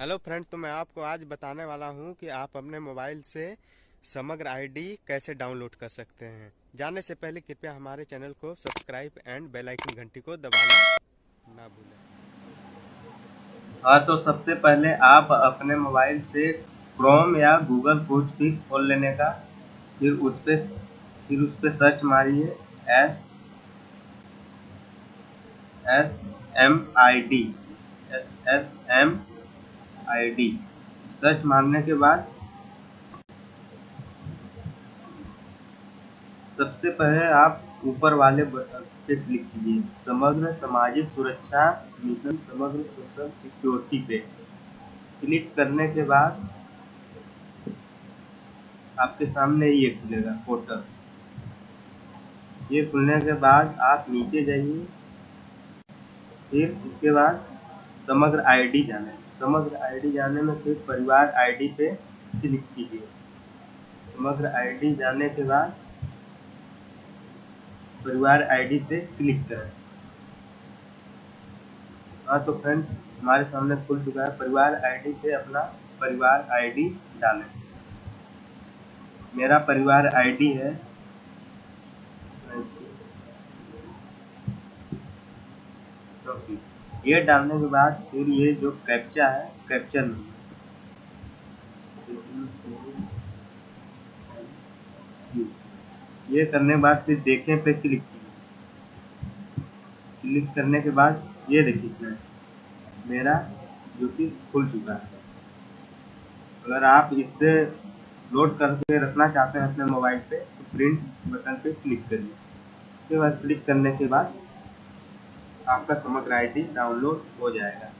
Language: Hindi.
हेलो फ्रेंड्स तो मैं आपको आज बताने वाला हूँ कि आप अपने मोबाइल से समग्र आईडी कैसे डाउनलोड कर सकते हैं। जाने से पहले कृपया हमारे चैनल को सब्सक्राइब एंड बेल आइकन घंटी को दबाना ना भूलें। हाँ तो सबसे पहले आप अपने मोबाइल से क्रोम या गूगल कुछ भी खोल लेने का, फिर उस पर फिर उस पर सर्च मारिए S S M I D S S M ID search मारने के बाद सबसे पहले आप ऊपर वाले बटन पे क्लिक कीजिए। समग्र सामाजिक सुरक्षा मिशन, समग्र सोशल सिक्योरिटी पे। क्लिक करने के बाद आपके सामने ये खुलेगा, पोर्टल। ये खुलने के बाद आप नीचे जाइए। फिर इसके बाद समग्र आईडी जाने समग्र आईडी जाने में फिर परिवार आईडी पे क्लिक कीजिए। समग्र आईडी जाने के बाद परिवार आईडी से क्लिक करें। हाँ तो फ्रेंड हमारे सामने खुल चुका है। परिवार आईडी से अपना परिवार आईडी डालें। मेरा परिवार आईडी है। ये डालने के बाद फिर ये जो कैप्चा है कैप्चर ये करने के बाद फिर देखें पे क्लिक कीजिए क्लिक करने के बाद ये देखिए मेरा जो कि खुल चुका है। अगर आप इससे लोड करके रखना चाहते हैं अपने मोबाइल पे तो प्रिंट बटन पे क्लिक करिए। उसके बाद क्लिक करने के बाद आपका समग्र आईडी डाउनलोड हो जाएगा।